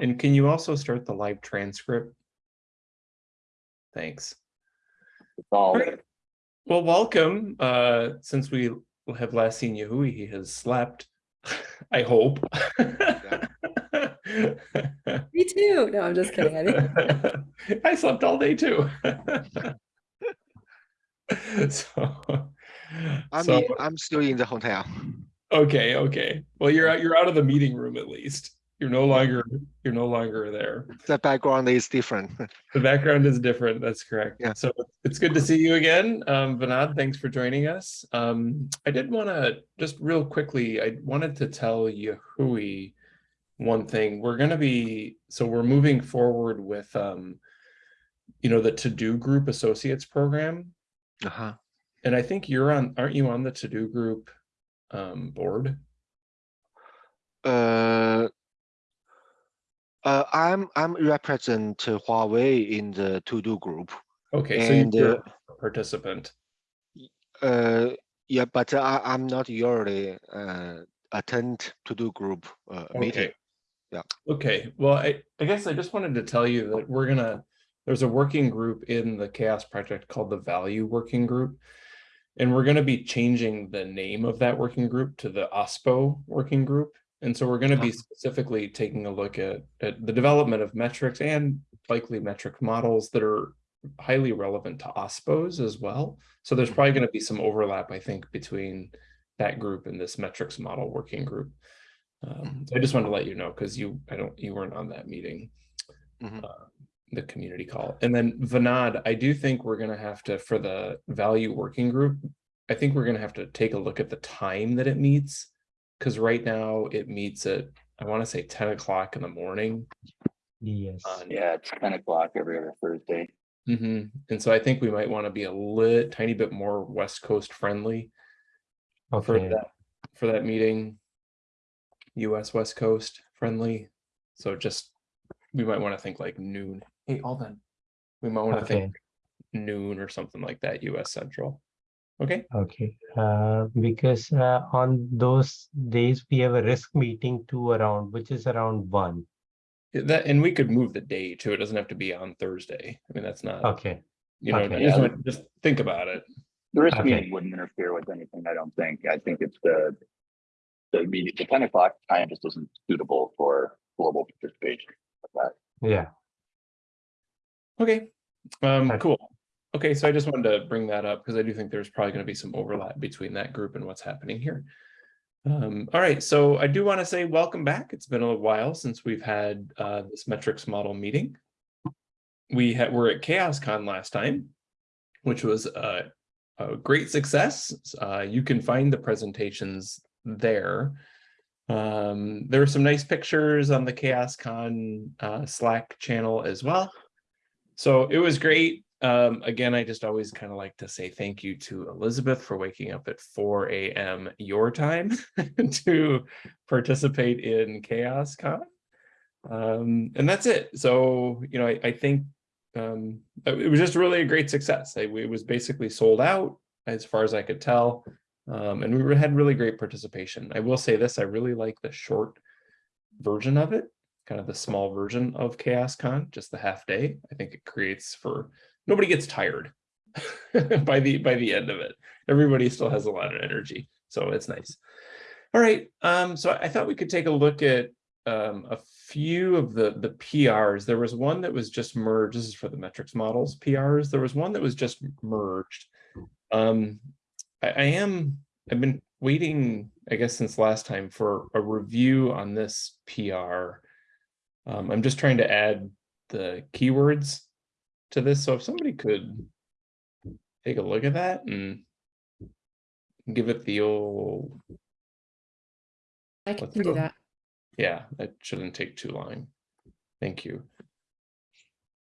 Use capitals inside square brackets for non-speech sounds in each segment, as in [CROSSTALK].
And can you also start the live transcript? Thanks. It's all, Well, welcome. Uh, since we have last seen Yahui, he has slept. [LAUGHS] I hope. [LAUGHS] Me too. No, I'm just kidding. I think [LAUGHS] I slept all day too. so, I so I'm still in the hotel. okay, okay. Well, you're out. You're out of the meeting room at least. You're no longer. You're no longer there. The background is different. The background is different. That's correct. Yeah. So it's good to see you again. Um, Vinod, thanks for joining us. Um, I did want to just real quickly, I wanted to tell Yahui one thing. We're going to be, so we're moving forward with, um, you know, the TODO Group associates program. Uh-huh. And I think you're on, aren't you on the TODO Group um, board? Uh, uh, I'm I'm represent Huawei in the TODO Group. Okay, so you're uh, a participant. Uh, yeah, but I, I'm not usually uh, attend TODO Group uh, meeting. Yeah. Okay, well, I, I guess I just wanted to tell you that we're gonna, there's a working group in the CHAOSS Project called the Value Working Group. And we're gonna be changing the name of that working group to the OSPO Working Group. And so we're gonna be Ah. specifically taking a look at, at the development of metrics and likely metric models that are highly relevant to OSPOs as well. So there's probably gonna be some overlap, I think, between that group and this metrics model working group. Um, so I just wanted to let you know, because you, I don't, you weren't on that meeting. Mhm. uh, The community call. And then Vinod, I do think we're gonna have to, for the value working group, I think we're gonna have to take a look at the time that it meets. Because right now it meets at, I want to say ten o'clock in the morning. Yes. on- yeah, it's ten o'clock every other Thursday. Mhm. And so I think we might want to be a lit, tiny bit more West Coast friendly for that, for that meeting. US West Coast friendly, so just, we might want to think like noon, hey, Alden. We might want to Okay. think noon or something like that, US Central. Okay, Okay. Uh, because uh, on those days we have a risk meeting too around, which is around one. That, and we could move the day too, it doesn't have to be on Thursday, I mean, that's not, Okay. you know, okay. just, Yeah. just think about it. The risk Okay. meeting wouldn't interfere with anything, I don't think. I think it's the. The meeting, the ten o'clock time just isn't suitable for global participation. But Yeah. Okay, um, Okay. cool. Okay, so I just wanted to bring that up because I do think there's probably gonna be some overlap between that group and what's happening here. Um, all right, so I do want to say welcome back. It's been a little while since we've had uh this metrics model meeting. We had, were at CHAOSScon last time, which was a, a great success. Uh, you can find the presentations there. Um, there were some nice pictures on the CHAOSScon uh, Slack channel as well. So it was great. Um, again, I just always kind of like to say thank you to Elizabeth for waking up at 4 a.m. your time [LAUGHS] to participate in CHAOSScon. Um, and that's it. So, you know, I, I think um, it was just really a great success. I, it was basically sold out as far as I could tell. Um, and we had really great participation. I will say this, I really like the short version of it, kind of the small version of CHAOSScon, just the half day. I think it creates for, nobody gets tired [LAUGHS] by the by the end of it. Everybody still has a lot of energy, so it's nice. All right, um, so I thought we could take a look at um, a few of the the PRs. There was one that was just merged. This is for the metrics models PRs. There was one that was just merged. Um, I, I am, I've been waiting, I guess, since last time for a review on this PR. Um, I'm just trying to add the keywords to this. So if somebody could take a look at that and give it the old, I can do that. yeah, that shouldn't take too long. Thank you.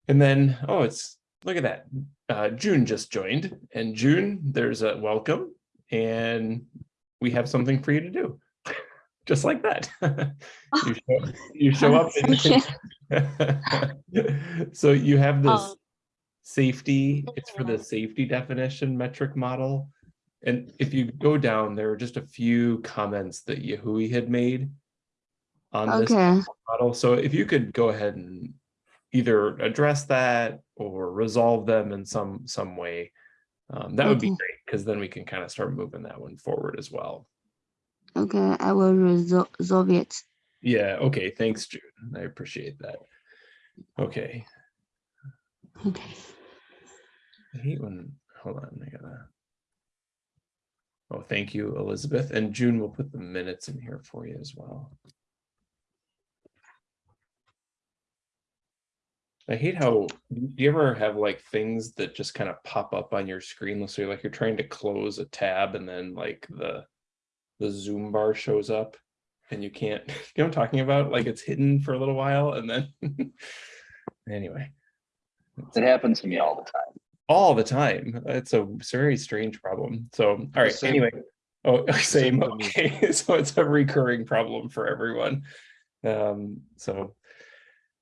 And then, oh, it's, look at that. Uh, June just joined and June, there's a welcome and we have something for you to do. [LAUGHS] Just like that. [LAUGHS] You show, you show [LAUGHS] up. and- So you have this Um, safety, it's for the safety definition metric model. And if you go down, there are just a few comments that Yahui had made. on this Okay. model. So if you could go ahead and either address that or resolve them in some, some way, um, that would be great, because then we can kind of start moving that one forward as well. Okay, I will resol- resolve it. Yeah, okay, thanks, June. I appreciate that. Okay, Okay. I hate when, hold on, I gotta. Oh, thank you, Elizabeth, and June will put the minutes in here for you as well. I hate how, do you ever have like things that just kind of pop up on your screen? So like you're trying to close a tab and then like the. The zoom bar shows up and you can't, [LAUGHS] you know what I'm talking about? Like it's hidden for a little while and then. [LAUGHS] Anyway. It happens to me all the time. All the time. It's a very strange problem. So, all right, same- anyway. Oh, [LAUGHS] same, same okay, [LAUGHS] so it's a recurring problem for everyone. Um, so.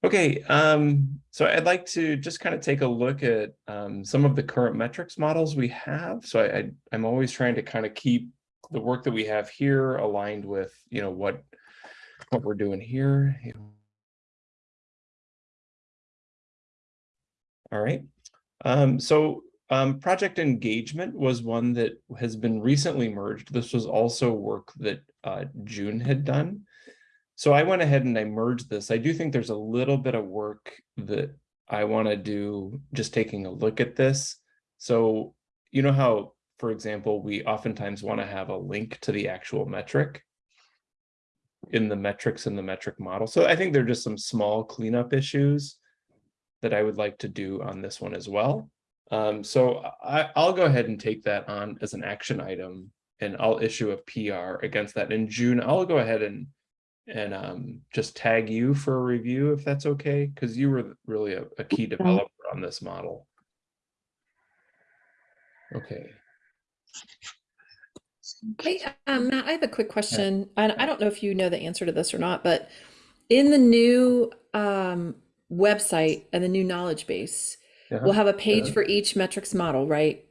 Okay, um, so I'd like to just kind of take a look at um some of the current metrics models we have. So I, I I'm always trying to kind of keep the work that we have here aligned with, you know, what what we're doing here. All right. Um, so um, project engagement was one that has been recently merged. This was also work that uh, June had done. So I went ahead and I merged this. I do think there's a little bit of work that I want to do just taking a look at this. So you know how, for example, we oftentimes want to have a link to the actual metric in the metrics in the metric model. So I think there are just some small cleanup issues that I would like to do on this one as well. Um, so I, I'll go ahead and take that on as an action item and I'll issue a PR against that. In June, I'll go ahead and and um, just tag you for a review if that's okay, because you were really a, a key developer on this model. Okay. Hey, um, Matt, I have a quick question. And I don't know if you know the answer to this or not, but in the new um, website and the new knowledge base, Uh-huh. we'll have a page Uh-huh. for each metrics model, right?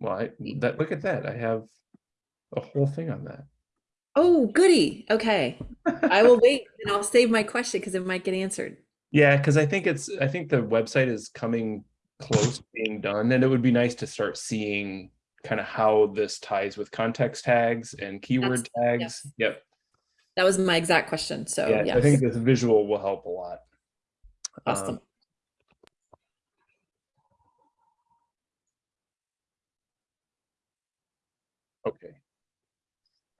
Well, I, that look at that. I have a whole thing on that. Oh, goody. Okay. I will [LAUGHS] wait and I'll save my question because it might get answered. Yeah, because I think it's, I think the website is coming close to being done, and it would be nice to start seeing kind of how this ties with context tags and keyword tags. yes. Yep. That was my exact question. So, Yeah, I think this visual will help a lot. Um, Awesome. Okay.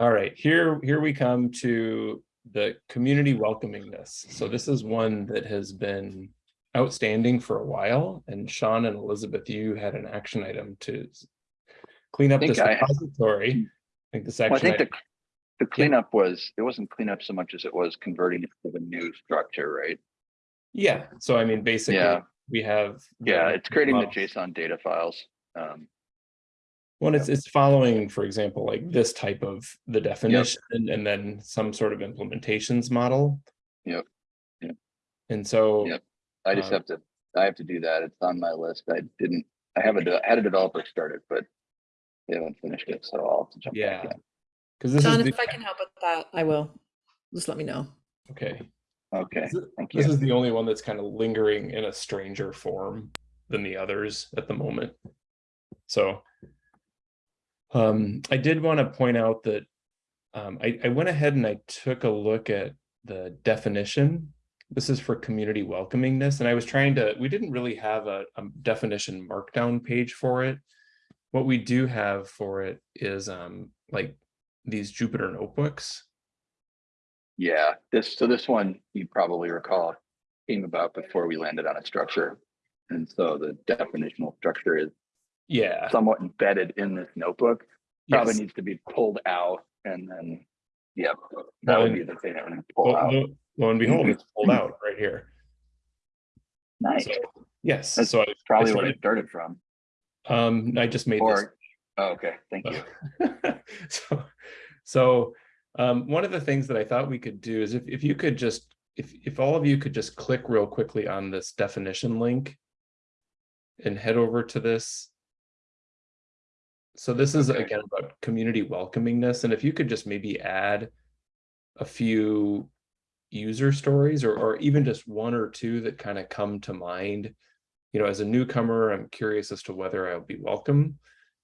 All right, here, here we come to the community welcomingness. So this is one that has been outstanding for a while. And Sean and Elizabeth, you had an action item to clean up think this I- repository. I think this Well, I think the, item- the cleanup was, it wasn't cleanup so much as it was converting it to the new structure, right? Yeah, so I mean, basically, Yeah. we have. Yeah, it's creating the. JSON data files. Um, Well, it's, it's following, for example, like this type of the definition and then some sort of implementations model. Yep. Yep. And so. Yep. I just Um, have to, I have to do that. It's on my list. I didn't, I have a, I had a developer start it, but they haven't finished it, so I'll have to jump back Yeah. in. Because this John, is, if I can help with that, I will. Just let me know. okay, Okay, This is- the only one that's kind of lingering in a stranger form than the others at the moment. So. Um, I did want to point out that. Um, I, I went ahead and I took a look at the definition. This is for community welcomingness, and I was trying to, we didn't really have a, a definition markdown page for it. What we do have for it is um, like these Jupyter notebooks. Yeah, this, so this one, you probably recall, came about before we landed on a structure. And so the definitional structure is Yeah. somewhat embedded in this notebook. Probably yes. needs to be pulled out and then, yeah, that Well, would be the thing that would pull Lo out. lo- lo and behold, it's pulled out [CLEARS THROAT] right here. Nice. So, Yes, That's so I, Probably I where started- it started from, um, I just made this. oh, okay, thank you. [LAUGHS] So, so, um, one of the things that I thought we could do is if, if you could just, if, if all of you could just click real quickly on this definition link and head over to this. So this is again about community welcomingness, and if you could just maybe add a few user stories or, or even just one or two that kind of come to mind. You know, as a newcomer, I'm curious as to whether I'll be welcome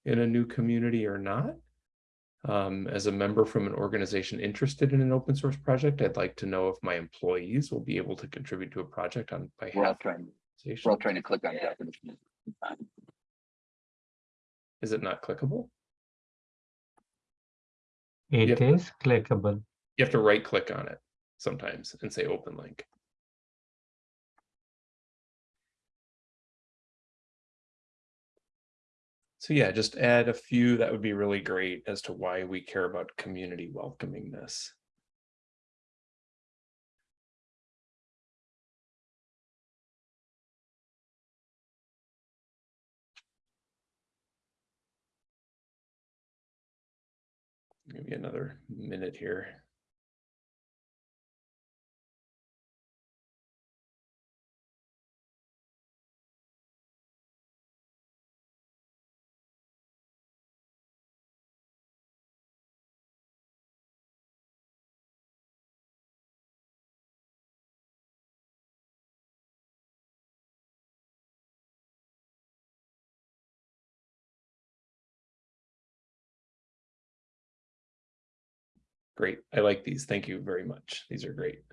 in a new community or not. Um, as a member from an organization interested in an open source project, I'd like to know if my employees will be able to contribute to a project on We're all behalf of trying, the we're all trying to click on definition. Is it not clickable? It Yep. is clickable. You have to right click on it sometimes and say open link. So yeah, just add a few. That would be really great as to why we care about community welcomingness. Maybe another minute here. Great. I like these. Thank you very much. These are great.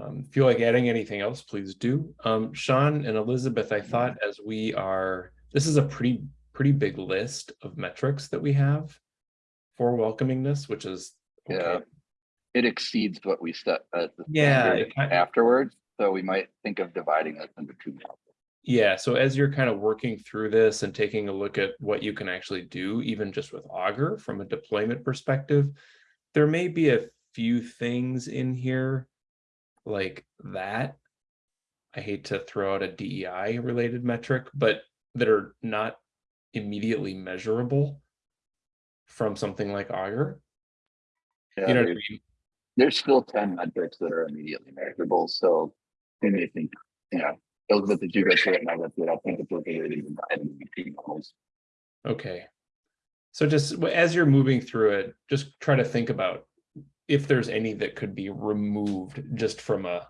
Um, feel like adding anything else, please do. Um, Sean and Elizabeth, I thought as we are, this is a pretty, pretty big list of metrics that we have for welcomingness, which is Yeah. It exceeds what we set as the Yeah, standard it kind- afterwards, so we might think of dividing this into two. Yeah, so as you're kind of working through this and taking a look at what you can actually do, even just with Augur from a deployment perspective, there may be a few things in here like that. I hate to throw out a DEI related metric, but that are not immediately measurable from something like Augur. Yeah, You know what I there's, mean? there's still ten metrics that are immediately measurable, so we may think, you you I think it's okay. So just as you're moving through it, just try to think about if there's any that could be removed just from a,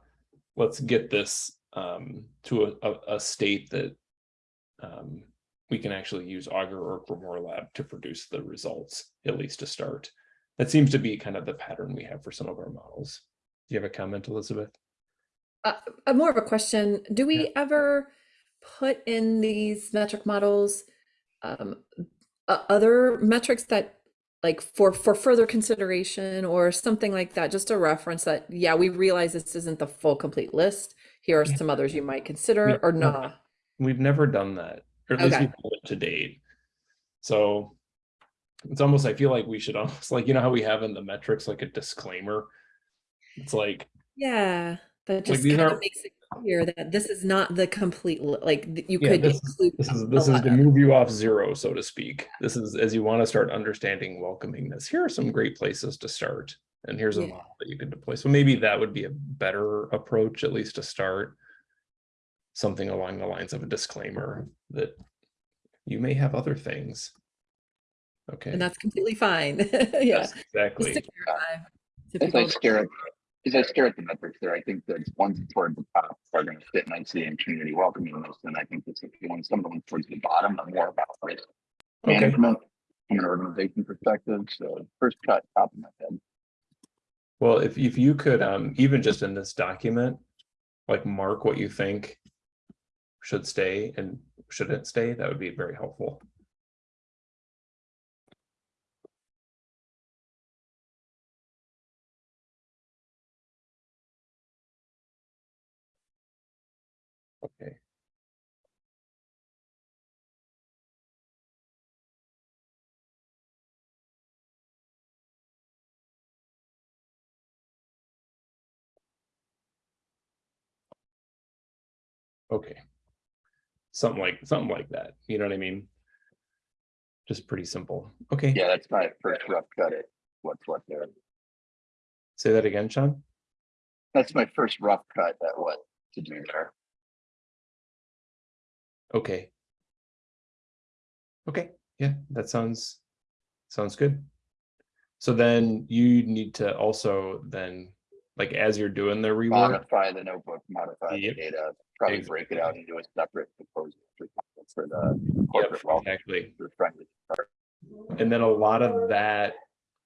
let's get this um, to a, a, a state that um, we can actually use Augur or GrimoireLab to produce the results, at least to start. That seems to be kind of the pattern we have for some of our models. Do you have a comment, Elizabeth? Uh, uh, more of a question. Do we ever put in these metric models um, o- other metrics that like for for further consideration or something like that? Just a reference that yeah, we realize this isn't the full complete list. Here are Yeah. some others you might consider Yeah, or no. not. We've never done that, or at least Okay. haven't to date. So it's almost, I feel like we should [LAUGHS] almost like, you know how we have in the metrics, like a disclaimer. It's like, Yeah, that just these kind of aren't- makes it clear that this is not the complete like you Yeah, could this include this is, this is to move you off zero, so to speak. This is as you want to start understanding welcomingness. Here are some great places to start. And here's a Yeah. model that you can deploy. So maybe that would be a better approach, at least to start. Something along the lines of a disclaimer that you may have other things. Okay. and that's completely fine. [LAUGHS] yeah, Yes, exactly. to clarify. So As I people- at, I stare at the metrics there, I think that ones toward the top are gonna fit nicely in community welcoming. welcomingness, and I think this is the ones, some of the ones towards the bottom are more about risk Okay, management from an organization perspective, so first cut, top of my head. well, if, if you could, um, even just in this document, like mark what you think should stay and shouldn't stay, that would be very helpful. Okay. Something like, something like that, you know what I mean? Just pretty simple. Okay, Yeah, that's my first rough cut at what's what there. say that again, Sean? That's my first rough cut at what to do there. Okay. Okay, yeah, that sounds, sounds good. So then you need to also then like as you're doing the rework. Modify the notebook, modify the data, probably break it out into a separate proposal for the Yep, corporate wealth. exactly. And then a lot of that,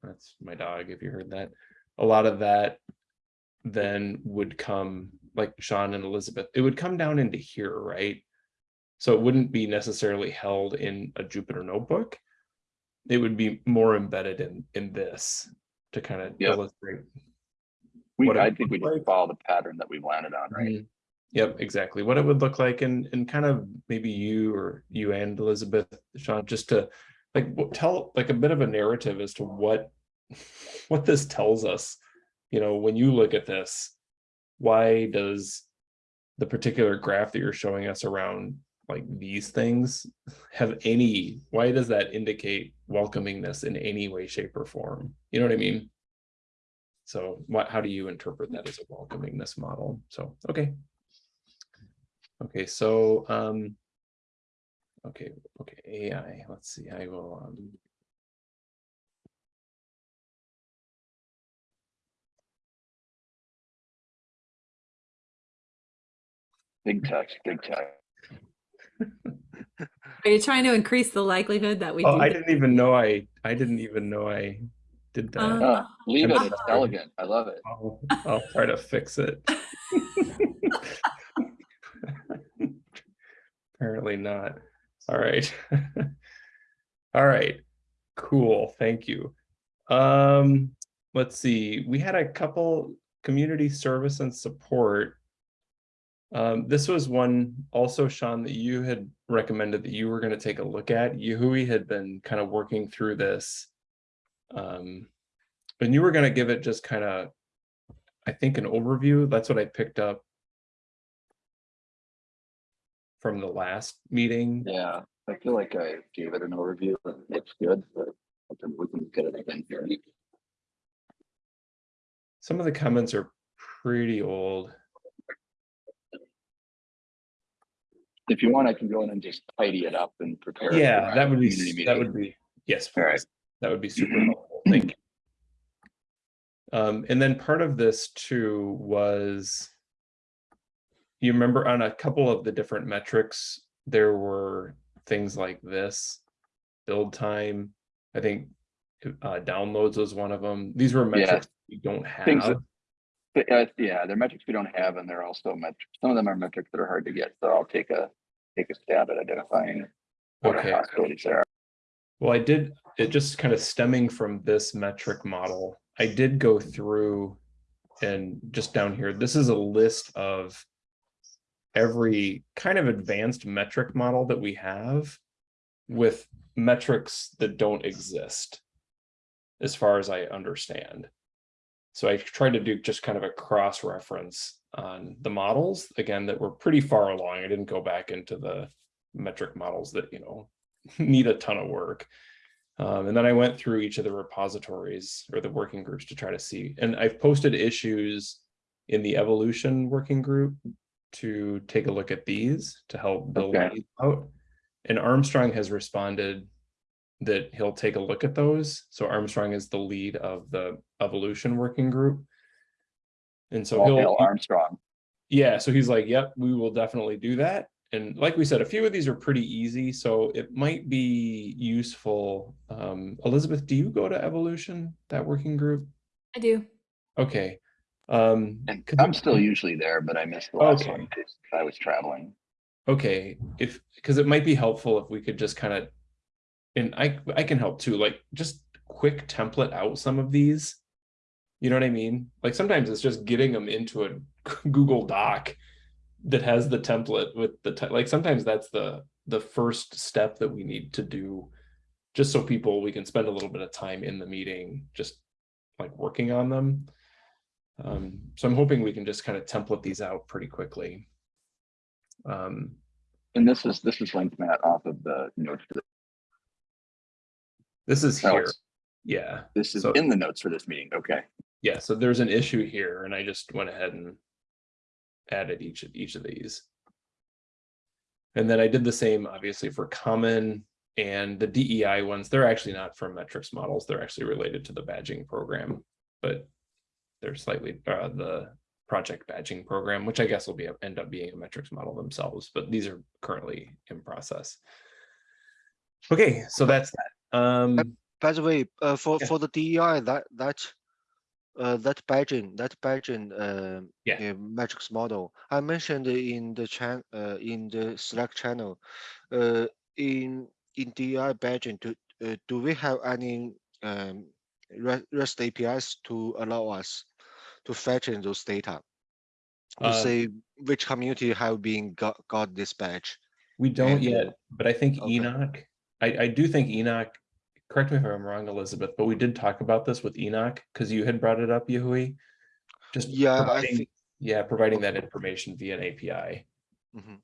that's my dog, if you heard that, a lot of that then would come, like Sean and Elizabeth, it would come down into here, right? So it wouldn't be necessarily held in a Jupyter notebook. It would be more embedded in, in this to kind of Yep. illustrate. We, I think we just follow the pattern that we've landed on, right? Mhm. Yep, exactly. What it would look like and, and kind of maybe you or you and Elizabeth, Sean, just to like tell like a bit of a narrative as to what, [LAUGHS] what this tells us. You know, when you look at this, why does the particular graph that you're showing us around like these things have any, why does that indicate welcomingness in any way, shape or form? You know what I mean? So what, how do you interpret that as a welcomingness model? So, okay. Okay, so, um. Okay, okay, AI, let's see, I will, um. Big text, big text. [LAUGHS] Are you trying to increase the likelihood that we Oh, do? I that? didn't even know I, I didn't even know I did that. Uh, Uh, leave it, I'm it's sorry. elegant, I love it. I'll, I'll try to fix it. [LAUGHS] [LAUGHS] Apparently not. All right. [LAUGHS] All right, cool, thank you. Um, let's see, we had a couple community service and support. Um, this was one also, Sean, that you had recommended that you were gonna take a look at. Yahui had been kind of working through this. Um, and you were gonna give it just kind of, I think, an overview. That's what I picked up from the last meeting. Yeah, I feel like I gave it an overview, and it looks good, but we can get it again here. Some of the comments are pretty old. If you want, I can go in and just tidy it up and prepare. it Yeah, that would be, that would be, yes, All right. That would be super helpful. Thank you. Um, and then part of this too was you remember on a couple of the different metrics, there were things like this, build time. I think uh, downloads was one of them. These were Yeah. metrics we don't Things that- have. But, uh, yeah, they're metrics we don't have, and they're also metrics, some of them are metrics that are hard to get, so I'll take a, take a stab at identifying. What our Okay. possibilities are. Well, I did, it just kind of stemming from this metric model, I did go through and just down here, this is a list of every kind of advanced metric model that we have with metrics that don't exist as far as I understand. So I tried to do just kind of a cross reference on the models, again, that were pretty far along. I didn't go back into the metric models that, you know, [LAUGHS] need a ton of work. Um, and then I went through each of the repositories or the working groups to try to see, and I've posted issues in the evolution working group to take a look at these to help build Okay. these out. And Armstrong has responded that he'll take a look at those. So Armstrong is the lead of the evolution working group. And so All he'll. hail Armstrong. Yeah, so he's like, yep, we will definitely do that. And like we said, a few of these are pretty easy, so it might be useful. Um, Elizabeth, do you go to Evolution, that working group? I do. Okay. Um, And I'm still usually there, but I missed the last Okay. one because I was traveling. Okay, if, because it might be helpful if we could just kind of, and I, I can help too, like, just quick template out some of these. You know what I mean? Like, sometimes it's just getting them into a [LAUGHS] Google Doc that has the template with the, te- like, sometimes that's the, the first step that we need to do. Just so people, we can spend a little bit of time in the meeting, just like working on them. Um, so I'm hoping we can just kind of template these out pretty quickly. Um, And this is, this is linked Matt off of the notes. for This is oh, here, yeah, This is So- in the notes for this meeting. Okay. yeah, so there's an issue here and I just went ahead and added each of each of these. And then I did the same, obviously, for common and the DEI ones, they're actually not from metrics models, they're actually related to the badging program. But they're slightly, uh, the project badging program, which I guess will be, end up being a metrics model themselves, but these are currently in process. Okay, so that's that. Um, By the way, uh, for Yeah. for the DEI, that that uh, that badging, that badging, uh, Yeah. metrics model, I mentioned in the chan, uh, in the Slack channel, uh, in in DEI badging, do uh, do we have any um REST APIs to allow us to fetch in those data? To Um, say which community have been got got this badge? We don't And, uh, yet, but I think okay. Enoch, I, I do think Enoch, correct me if I'm wrong, Elizabeth, but we did talk about this with Enoch, because you had brought it up, Yahui. Just Yeah, I providing- think. Yeah, providing that information via an API. mhm.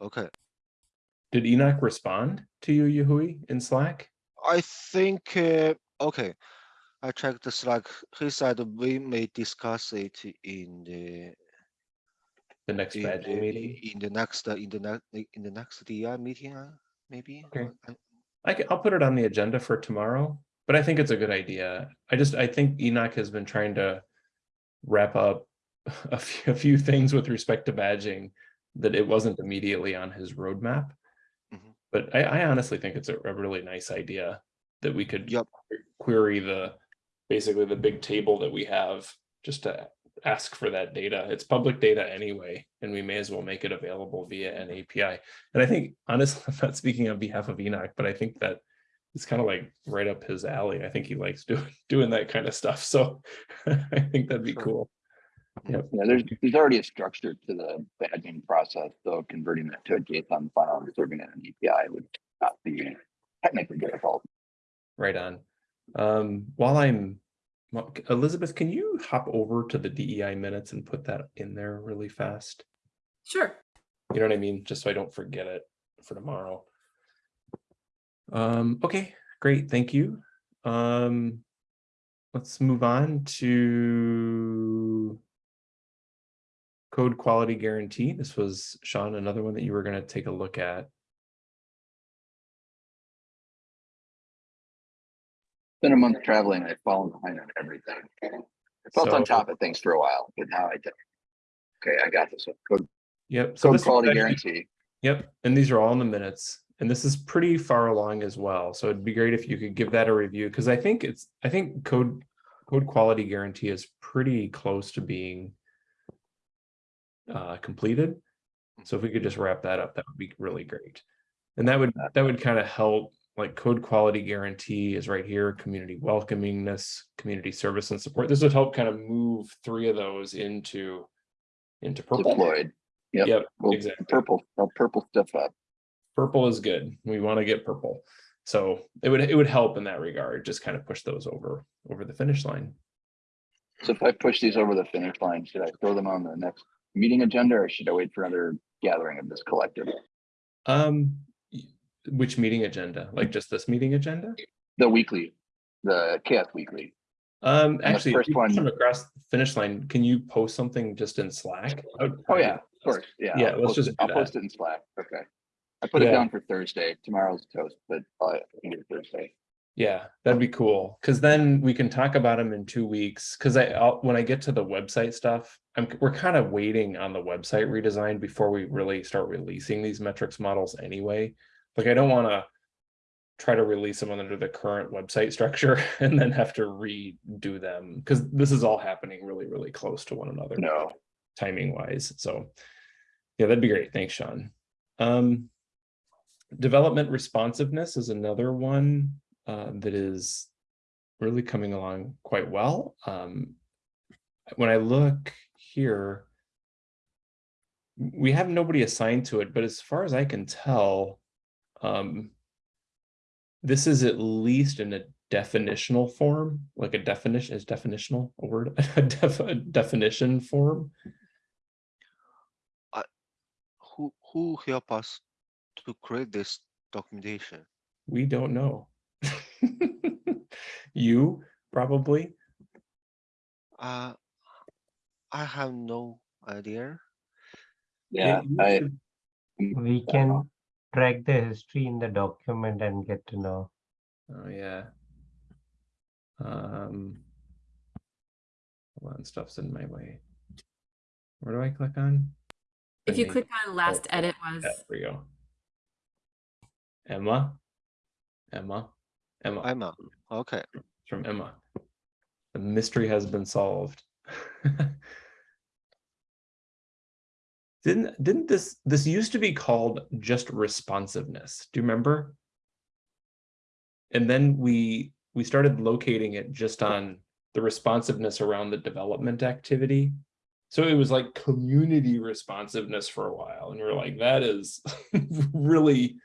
Okay. Did Enoch respond to you, Yahui, in Slack? I think, uh, okay, checked the Slack. He said we may discuss it in the The next in the, meeting? in the next in the next in the next DI meeting, uh, maybe. Okay. I- I can, I'll put it on the agenda for tomorrow, but I think it's a good idea. I just, I think Enoch has been trying to wrap up [LAUGHS] a few, a few things with respect to badging that it wasn't immediately on his roadmap. Mhm. But I, I honestly think it's a, a really nice idea that we could Yep. query the, basically the big table that we have just to ask for that data. It's public data anyway, and we may as well make it available via an API. And I think honestly, [LAUGHS] I'm not speaking on behalf of Enoch, but I think that it's kind of like right up his alley. I think he likes doing, [LAUGHS] doing that kind of stuff. So [LAUGHS] I think that'd be Sure. cool. Yep. Yeah, there's, there's already a structure to the badging process, so converting that to a JSON file and serving it in an API would not be technically difficult. Right on. Um, while I'm, Elizabeth, can you hop over to the DEI minutes and put that in there really fast? Sure. You know what I mean? Just so I don't forget it for tomorrow. Um, okay, great, thank you. Um, let's move on to code quality guarantee. This was Sean, another one that you were gonna take a look at. Been a month traveling, I've fallen behind on everything. I felt on top of things for a while, but now I did. Okay, I got this one. Code, Yep. so code quality actually- guarantee. Yep, and these are all in the minutes, and this is pretty far along as well, so it'd be great if you could give that a review, because I think it's, I think code, code quality guarantee is pretty close to being uh, completed. So if we could just wrap that up, that would be really great. And that would, that would kind of help, like code quality guarantee is right here, community welcomingness, community service and support. This would help kind of move three of those into, into purple. deployed. Yep. Yep, Well, exactly. Purple, purple stuff up. purple is good. We want to get purple. So it would, it would help in that regard, just kind of push those over, over the finish line. So if I push these over the finish line, should I throw them on the next meeting agenda or should I wait for another gathering of this collective? Um, which meeting agenda? Like just this meeting agenda? The weekly, the CHAOSS weekly. Um, actually, first one- them across the finish line, can you post something just in Slack? Oh, yeah, of course, yeah. Yeah, I'll let's just it- I'll post it in Slack, okay. I put it down for Thursday, tomorrow's toast, but uh, I can do Thursday. Yeah, that'd be cool. Cause then we can talk about them in two weeks. Cause I, I'll, when I get to the website stuff, I'm, we're kind of waiting on the website redesign before we really start releasing these metrics models anyway. Like I don't want to try to release them under the current website structure [LAUGHS] and then have to redo them. Cause this is all happening really, really close to one another No, timing wise. So yeah, that'd be great. Thanks, Sean. Um, development responsiveness is another one uh, that is really coming along quite well. Um, when I look here, we have nobody assigned to it, but as far as I can tell, um, this is at least in a definitional form, like a definition is definitional a word, [LAUGHS] a, def, a definition form. Who who help us to create this documentation? We don't know. [LAUGHS] you probably. Uh, I have no idea. yeah, I, We can track the history in the document and get to know. Oh yeah. Um. Hold on, stuff's in my way. Where do I click on? If you Any- click on last Oh, edit was, Yeah, There we go. Emma? Emma? Emma, Emma, okay. from Emma. The mystery has been solved. [LAUGHS] Didn't, didn't this, this used to be called just responsiveness, do you remember? And then we, we started locating it just on the responsiveness around the development activity. So it was like community responsiveness for a while, and we are like, that is [LAUGHS] really,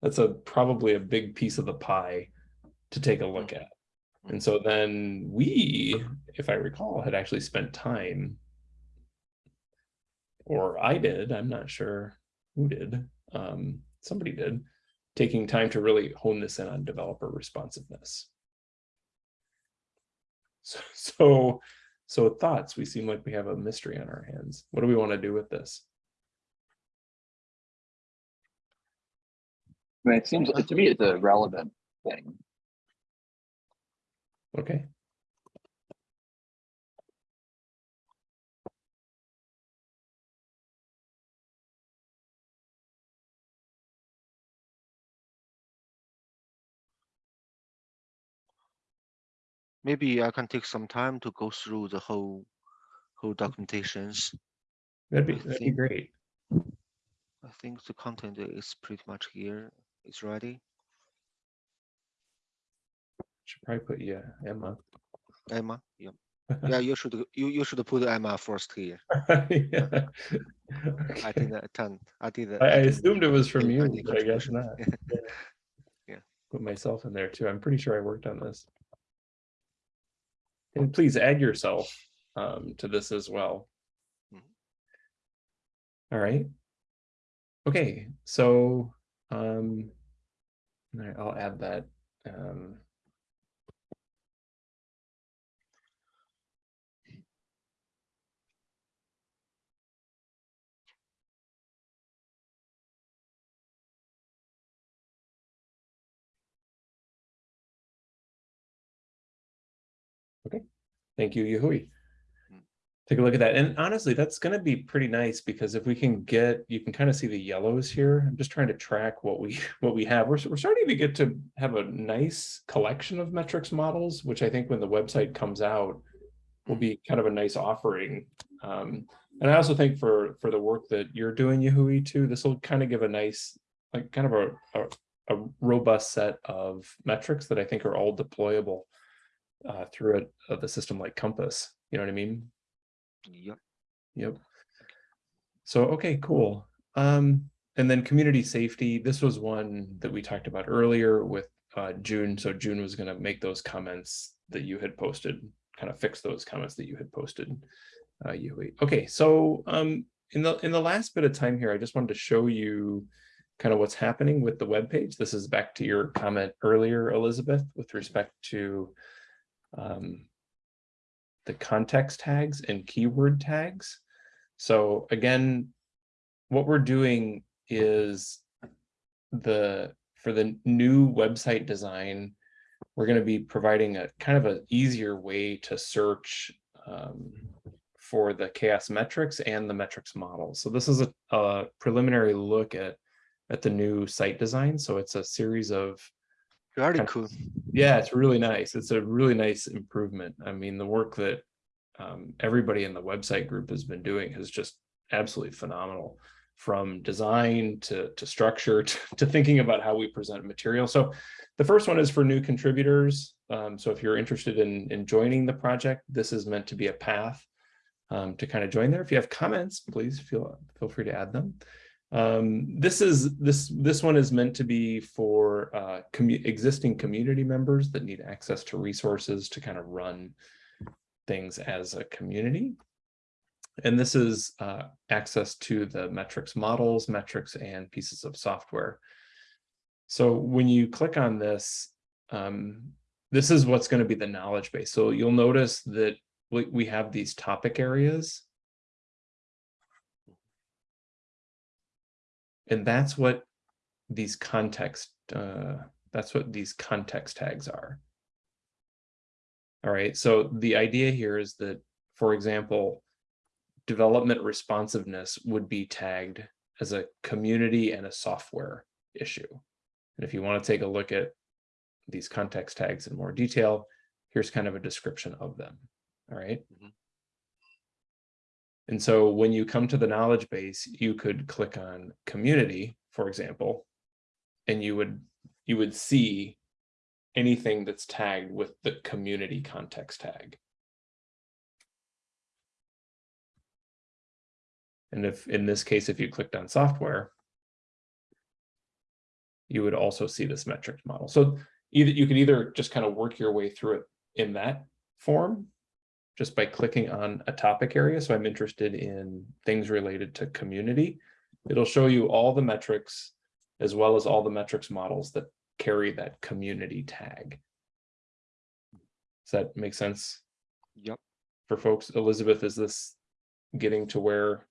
that's a, probably a big piece of the pie to take a look mm. at. And so then we, if I recall, had actually spent time or I did, I'm not sure who did, um, somebody did, taking time to really hone this in on developer responsiveness. So, [LAUGHS] so, so thoughts, we seem like we have a mystery on our hands. What do we want to do with this? I mean, it seems, to me, it's a relevant thing. Okay, Maybe I can take some time to go through the whole, whole mm-hmm. documentations. that'd be, I that'd be great. I think the content is pretty much here. It's ready. Should probably put, yeah, Emma. Emma, yeah. Yeah, [LAUGHS] you should, you, you should put Emma first here. [LAUGHS] Yeah. I Okay. did that ten, I did that. I, I didn't assumed it was from you, but I guess not. [LAUGHS] Yeah. Put myself in there too. I'm pretty sure I worked on this. And please add yourself um, to this as well. Mhm. All right. Okay, so um, I'll add that. Um, Thank you, Yahui. Mm. Take a look at that. And honestly, that's gonna be pretty nice because if we can get, you can kind of see the yellows here. I'm just trying to track what we, [LAUGHS] what we have. We're, we're starting to get to have a nice collection of metrics models, which I think when the website comes out will be kind of a nice offering. Um, and I also think for, for the work that you're doing, Yahui, too, this will kind of give a nice, like kind of a, a, a robust set of metrics that I think are all deployable uh, through a, of the system like Compass. You know what I mean? Yep. Yep. So, okay, cool. Um, and then community safety, this was one that we talked about earlier with uh, June. So June was going to make those comments that you had posted, kind of fix those comments that you had posted. Uh, you okay. So um, in the in the last bit of time here, I just wanted to show you kind of what's happening with the web page. This is back to your comment earlier, Elizabeth, with respect to um, the context tags and keyword tags. So again, what we're doing is the for the new website design, we're going to be providing a kind of an easier way to search um, for the CHAOSS metrics and the metrics model. So this is a, a preliminary look at at the new site design. So it's a series of Very kind of- cool. yeah, it's really nice. It's a really nice improvement. I mean, the work that um, everybody in the website group has been doing is just absolutely phenomenal from design to, to structure [LAUGHS] to, to thinking about how we present material. So the first one is for new contributors. Um, so if you're interested in, in joining the project, this is meant to be a path um, to kind of join there. If you have comments, please feel, feel free to add them. Um, this is this this one is meant to be for uh, commu existing community members that need access to resources to kind of run things as a community. And this is uh, access to the metrics models, metrics, and pieces of software. So when you click on this, um, this is what's going to be the knowledge base. So you'll notice that we, we have these topic areas And that's what these context, uh, that's what these context tags are. All right, so the idea here is that for example, development responsiveness would be tagged as a community and a software issue. And if you want to take a look at these context tags in more detail, here's kind of a description of them. All right. Mhm. And so when you come to the knowledge base, you could click on community, for example, and you would you would see anything that's tagged with the community context tag. And if in this case, if you clicked on software, you would also see this metrics model. So either you can either just kind of work your way through it in that form, just by clicking on a topic area. So I'm interested in things related to community. It'll show you all the metrics as well as all the metrics models that carry that community tag. Does that make sense Yep. for folks? Elizabeth, is this getting to where?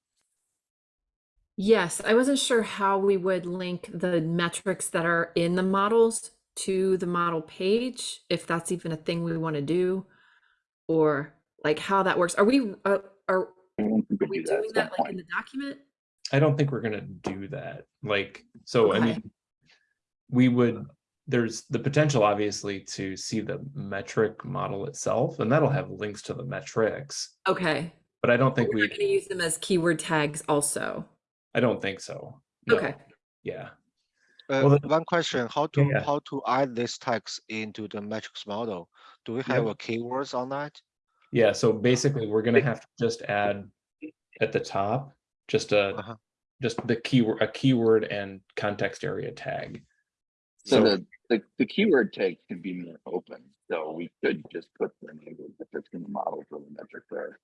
Yes, I wasn't sure how we would link the metrics that are in the models to the model page, if that's even a thing we want to do, or like how that works. Are we, uh, are I think we do doing at that like in the document? I don't think we're gonna do that. Like, so I mean, we would, there's the potential obviously to see the metric model itself, and that'll have links to the metrics. Okay, But I don't think we're we, going to use them as keyword tags also. I don't think so. No. Okay. Yeah, Uh, Well, the- one question, how to, yeah. how to add this text into the metrics model? Do we have Yep. a keywords on that? Yeah. So basically, we're gonna have to just add at the top, just a, Uh-huh. just the keyword, a keyword and context area tag. So So- the, the, the keyword tag can be more open, so we could just put the of the metrics in the model for the metric there.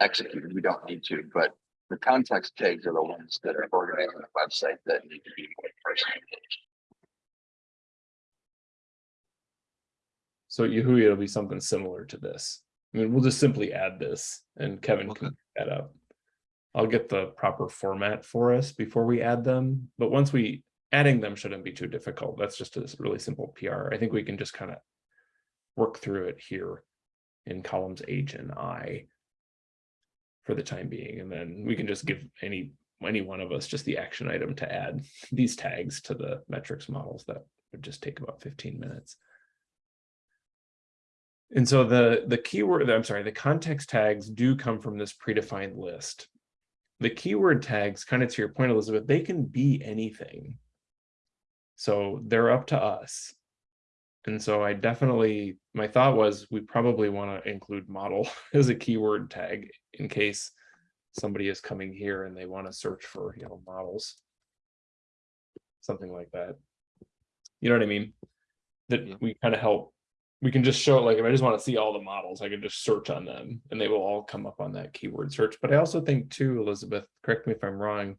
Executed, we don't need to, but the context tags are the ones that are organized on the website that need to be more personalized. So Yahoo, it'll be something similar to this. I mean, we'll just simply add this and Kevin Okay. can that up. I'll get the proper format for us before we add them, but once we, adding them shouldn't be too difficult. That's just a really simple PR. I think we can just kind of work through it here in columns H and I for the time being, and then we can just give any, any one of us just the action item to add these tags to the metrics models. That would just take about fifteen minutes. And so the, the keyword, I'm sorry, the context tags do come from this predefined list. The keyword tags, kind of to your point, Elizabeth, they can be anything. So they're up to us. And so I definitely, my thought was we probably want to include model [LAUGHS] as a keyword tag in case somebody is coming here and they want to search for, you know, models. Something like that. You know what I mean? Yeah. That we kind of help we can just show like if I just want to see all the models, I can just search on them and they will all come up on that keyword search. But I also think too, Elizabeth, correct me if I'm wrong.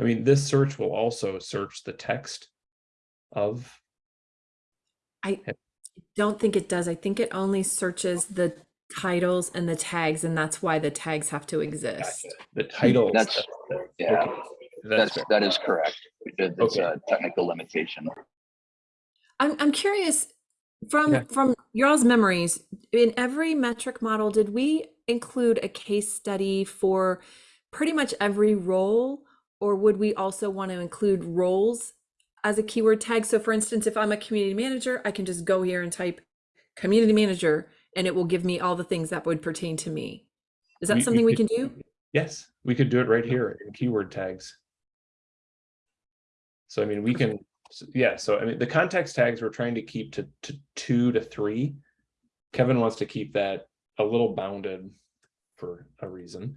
I mean, this search will also search the text of, I don't think it does. I think it only searches the titles and the tags, and that's why the tags have to exist. the titles. That's- Yeah, okay, that's, fair. that is correct. It's Okay. a technical limitation. I'm I'm curious from Yeah. from y'all's memories in every metric model did we include a case study for pretty much every role or would we also want to include roles as a keyword tag? So for instance if I'm a community manager I can just go here and type community manager and it will give me all the things that would pertain to me. Is that We- we something we could- can do? Yes, we could do it right here in keyword tags. So I mean, we can, s- yeah, so I mean, the context tags we're trying to keep to, to two to three. Kevin wants to keep that a little bounded for a reason.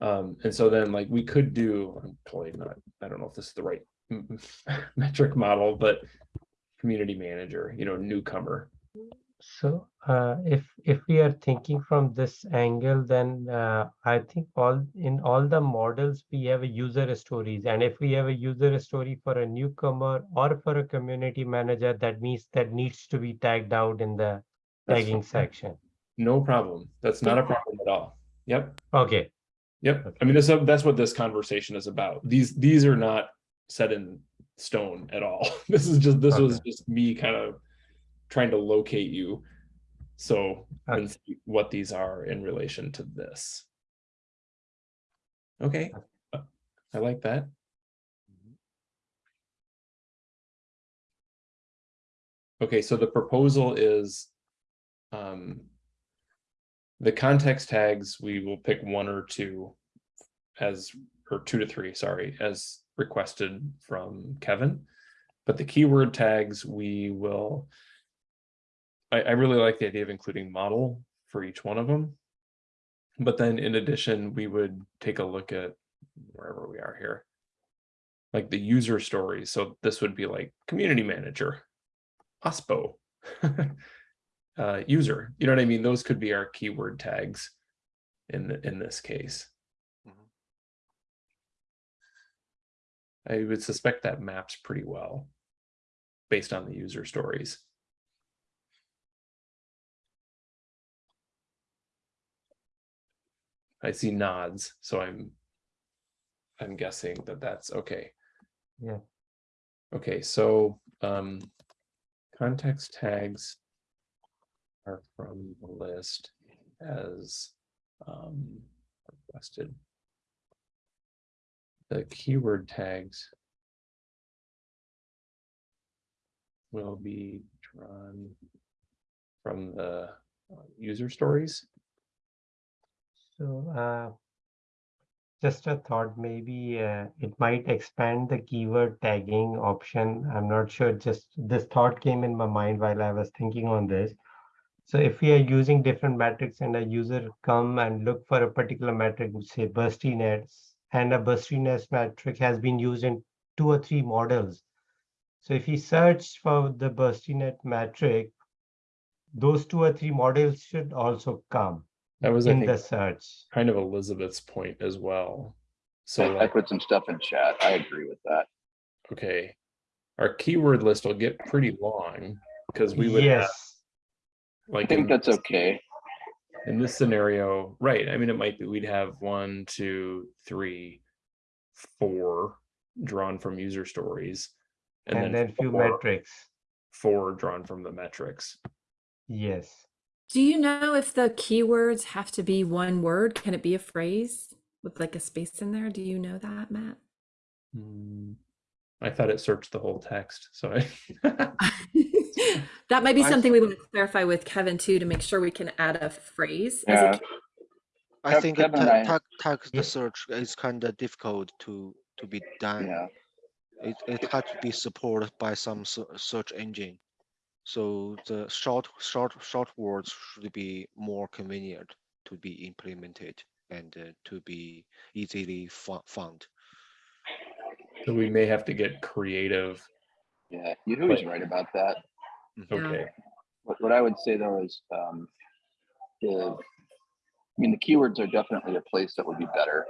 Um, and so then like we could do, I'm totally not, I don't know if this is the right [LAUGHS] metric model, but community manager, you know, newcomer. So uh, if if we are thinking from this angle, then uh, I think all in all the models we have a user stories, and if we have a user story for a newcomer or for a community manager, that means that needs to be tagged out in the That's tagging fine. section. No problem. That's not a problem at all. Yep. Okay, Yep, I mean, this, that's what this conversation is about. These, these are not set in stone at all. [LAUGHS] This is just, this was just me kind of trying to locate you So, Okay. and see what these are in relation to this. Okay, uh, I like that. Okay, so the proposal is um, the context tags, we will pick one or two as, or two to three, sorry, as requested from Kevin. But the keyword tags, we will I, I really like the idea of including model for each one of them. But then in addition, we would take a look at wherever we are here. Like the user stories. So this would be like community manager, OSPO, [LAUGHS] uh, user. You know what I mean? Those could be our keyword tags in the, in this case. Mhm. I would suspect that maps pretty well based on the user stories. I see nods, so I'm I'm guessing that that's okay. Yeah. Okay, so um context tags are from the list as um requested. The keyword tags will be drawn from the uh, user stories. So, uh, just a thought, maybe uh, it might expand the keyword tagging option. I'm not sure, just this thought came in my mind while I was thinking on this. So if we are using different metrics and a user come and look for a particular metric, say burstiness, and a burstiness metric has been used in two or three models. So if he search for the burstiness metric, those two or three models should also come That was, I in think, the search. kind of Elizabeth's point as well. So I, I put some stuff in chat. I agree with that. okay, our keyword list will get pretty long because we would have like I think in, that's okay. in this scenario, right? I mean, it might be we'd have one, two, three, four drawn from user stories. and then a few four- metrics. Four drawn from the metrics. Yes. Do you know if the keywords have to be one word? Can it be a phrase with like a space in there? Do you know that, Matt? Hmm, I thought it searched the whole text, so I. [LAUGHS] that might be I something we want to clarify with Kevin too to make sure we can add a phrase Yeah. key- I think Kevin and ta- I- text search is kind of difficult to to be done. Yeah. It it had to be supported by some search engine. So the short short short words should be more convenient to be implemented and uh, to be easily found. So we may have to get creative. Yeah. You're always right about that. Okay, What, what I would say though is, um, the, I mean, the keywords are definitely a place that would be better.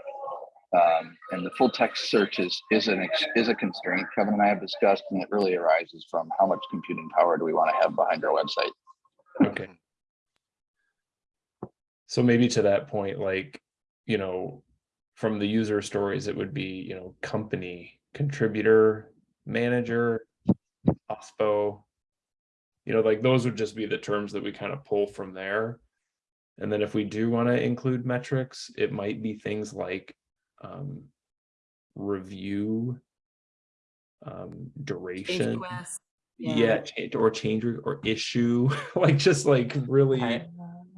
Um, and the full text search is, is an, is a constraint Kevin and I have discussed, and it really arises from how much computing power do we want to have behind our website? okay. So maybe to that point, like, you know, from the user stories, it would be, you know, company, contributor, manager, OSPO. You know, like those would just be the terms that we kind of pull from there. And then if we do want to include metrics, it might be things like um, review, um, duration. request. Yeah, change or change or issue, [LAUGHS] like just like really. I,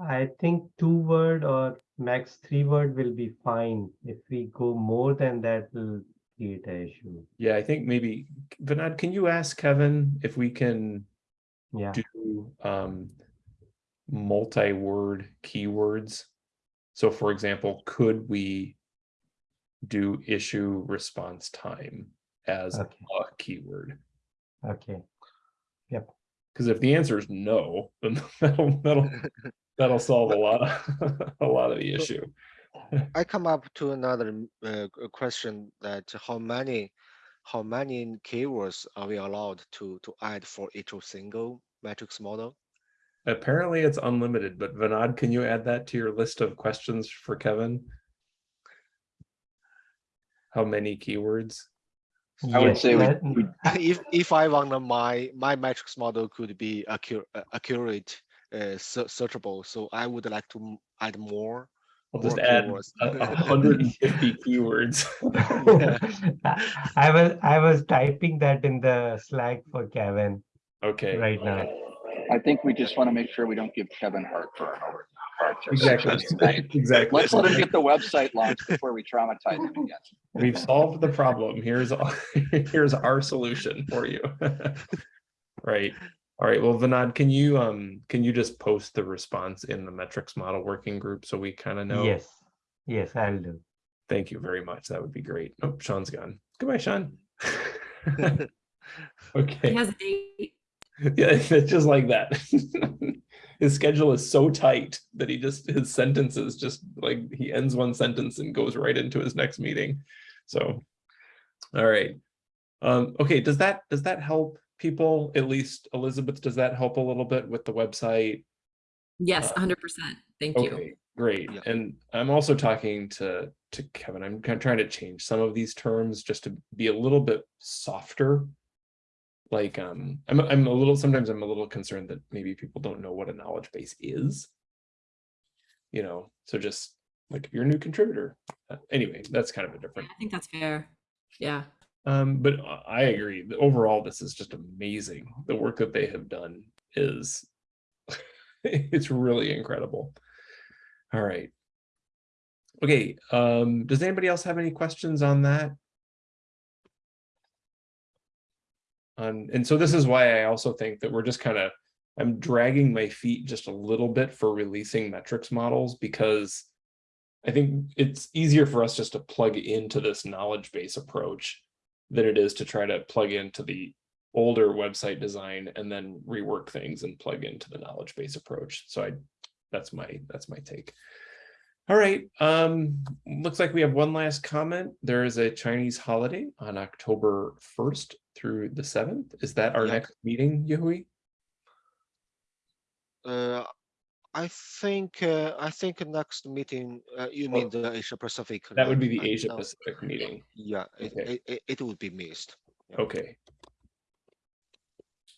I think two word or max three word will be fine. If we go more than that, will create an issue. Yeah, I think maybe, Vinod, can you ask Kevin if we can Yeah. do um multi-word keywords? So for example, could we do issue response time as a keyword? Okay. Yep. Because if the answer is no, [LAUGHS] then that'll that'll [LAUGHS] that'll solve a lot of [LAUGHS] a lot of the issue. I come up to another uh, question that how many how many keywords are we allowed to to add for each single metrics model? Apparently it's unlimited, but Vinod, can you add that to your list of questions for Kevin? How many keywords? I would Yes, say we- we- [LAUGHS] if if I want my my metrics model could be accurate accurate uh, searchable. So I would like to add more. I'll just add keywords. a- a [LAUGHS] hundred and fifty keywords. [LAUGHS] I was I was typing that in the Slack for Kevin Okay. right now. I think we just want to make sure we don't give Kevin heart for an over. Heart to Exactly, [LAUGHS] [LAUGHS] exactly. Let's let him get the website launched before we traumatize him again. We've solved the problem. Here's, [LAUGHS] here's our solution for you. Right. All right. Well, Vinod, can you, um, can you just post the response in the metrics model working group so we kind of know? Yes, yes, I'll do. Thank you very much. That would be great. Oh, Sean's gone. Goodbye, Sean. okay. He Okay. has a date. [LAUGHS] Yeah, it's just like that. [LAUGHS] His schedule is so tight that he just, his sentences just like, he ends one sentence and goes right into his next meeting. So, all right. Um, okay, does that, does that help people? At least Elizabeth, does that help a little bit with the website? Yes, Uh, 100%. Thank you. Okay, great. Yeah. And I'm also talking to, to Kevin, I'm kind of trying to change some of these terms just to be a little bit softer. Like, um, I'm, I'm a little, sometimes I'm a little concerned that maybe people don't know what a knowledge base is. You know, so just like if you're a new contributor, uh, anyway, that's kind of a different. I think that's fair. Yeah. Um, but I- I agree. Overall, this is just amazing. The work that they have done is, [LAUGHS] it's really incredible. All right. Okay, um, does anybody else have any questions on that? Um, and so this is why I also think that we're just kind of, I'm dragging my feet just a little bit for releasing metrics models because I think it's easier for us just to plug into this knowledge base approach than it is to try to plug into the older website design and then rework things and plug into the knowledge base approach. So I, that's my, that's my take. All right, um, looks like we have one last comment. There is a Chinese holiday on October 1st through the 7th. Is that our Yeah. next meeting, Yehui? Uh, I think, uh, I think next meeting, uh, you mean the Asia Pacific. That would be the Asia. Pacific meeting. Yeah, it, Okay. it, it, it would be missed. Yeah. Okay.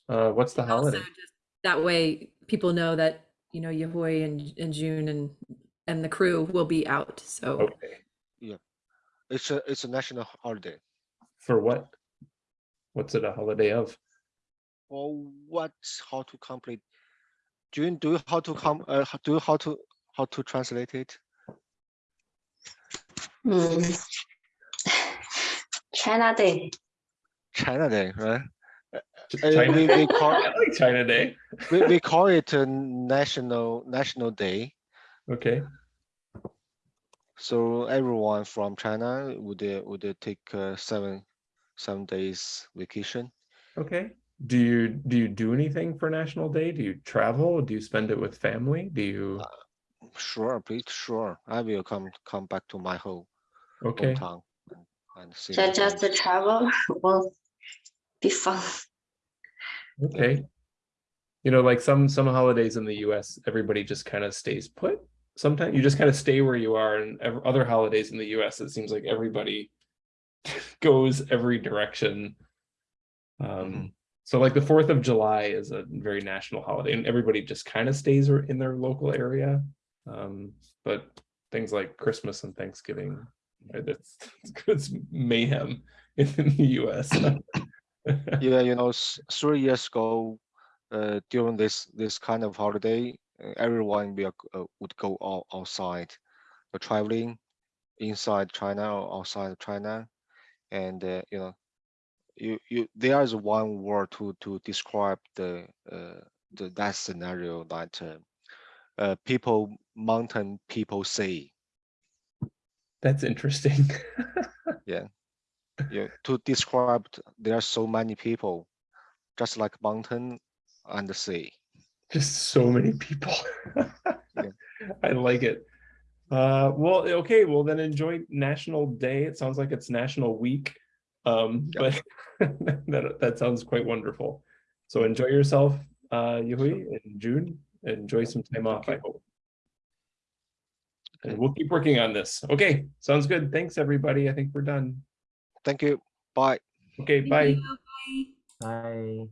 Uh, what's the Also, holiday? just that way people know that, you know, Yehui and, and June and, and the crew will be out. So Okay, yeah, It's a, it's a national holiday. for what? What's it a holiday of? Or what, how to complete? June, do you how to come, uh, do you how to, how to translate it? Hmm. China Day. China Day, right? Uh, China we, Day? we call, [LAUGHS] I like China Day. we, we call it a national, national day. Okay, So everyone from China would, uh, would uh, take uh, seven, seven days vacation. okay. Do you, do you do anything for National Day? Do you travel? Do you spend it with family? Do you? Sure, please, sure. I will come, come back to my home, Okay, hometown. and- And see So just friends. the travel will be fun. okay. You know, like some, some holidays in the US, everybody just kind of stays put. Sometimes you just kind of stay where you are and other holidays in the US, it seems like everybody [LAUGHS] goes every direction. Um, so like the Fourth of July is a very national holiday and everybody just kind of stays in their local area. Um, but things like Christmas and Thanksgiving, that's, it's mayhem [LAUGHS] in the US. [COUGHS] Yeah, you know, three years ago, uh, during this this kind of holiday, everyone will uh, would go out, outside, traveling inside China or outside China, and uh, you know, you you there is one word to to describe the uh, the that scenario that uh, uh, people mountain people say That's interesting. [LAUGHS] yeah yeah. to describe there are so many people, just like mountain and the sea. Just so many people. [LAUGHS] Yeah. I like it. Uh, well, okay, well then enjoy National Day. It sounds like it's National Week. Um, Yeah. but [LAUGHS] that, that sounds quite wonderful. So enjoy yourself, uh, Yehui, in June. Enjoy some time off, I hope. And we'll keep working on this. Okay, sounds good. Thanks, everybody. I think we're done. Thank you. Bye. Okay, Thank bye. you. Bye. Bye.